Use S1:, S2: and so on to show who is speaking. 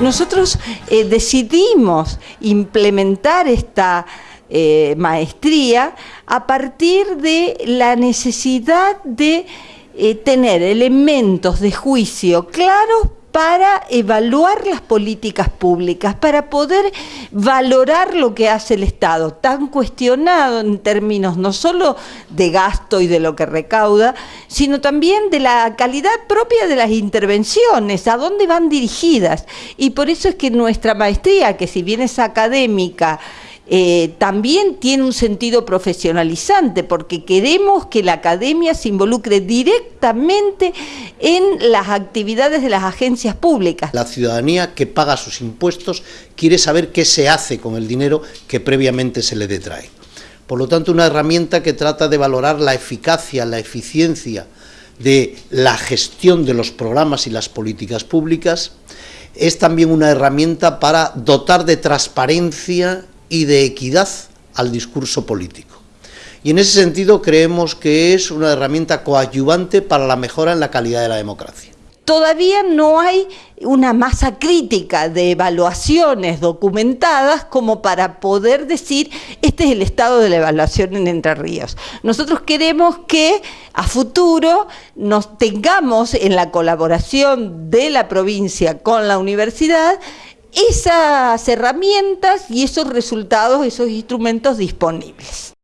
S1: Nosotros eh, decidimos implementar esta eh, maestría a partir de la necesidad de eh, tener elementos de juicio claros para evaluar las políticas públicas, para poder valorar lo que hace el Estado, tan cuestionado en términos no solo de gasto y de lo que recauda, sino también de la calidad propia de las intervenciones, a dónde van dirigidas. Y por eso es que nuestra maestría, que si bien es académica, eh, también tiene un sentido profesionalizante, porque queremos que la academia se involucre directamente en las actividades de las agencias públicas.
S2: La ciudadanía que paga sus impuestos quiere saber qué se hace con el dinero que previamente se le detrae. Por lo tanto, una herramienta que trata de valorar la eficacia, la eficiencia de la gestión de los programas y las políticas públicas, es también una herramienta para dotar de transparencia y de equidad al discurso político. Y en ese sentido creemos que es una herramienta coadyuvante para la mejora en la calidad de la democracia.
S1: Todavía no hay una masa crítica de evaluaciones documentadas como para poder decir este es el estado de la evaluación en Entre Ríos. Nosotros queremos que a futuro nos tengamos en la colaboración de la provincia con la universidad esas herramientas y esos resultados, esos instrumentos disponibles.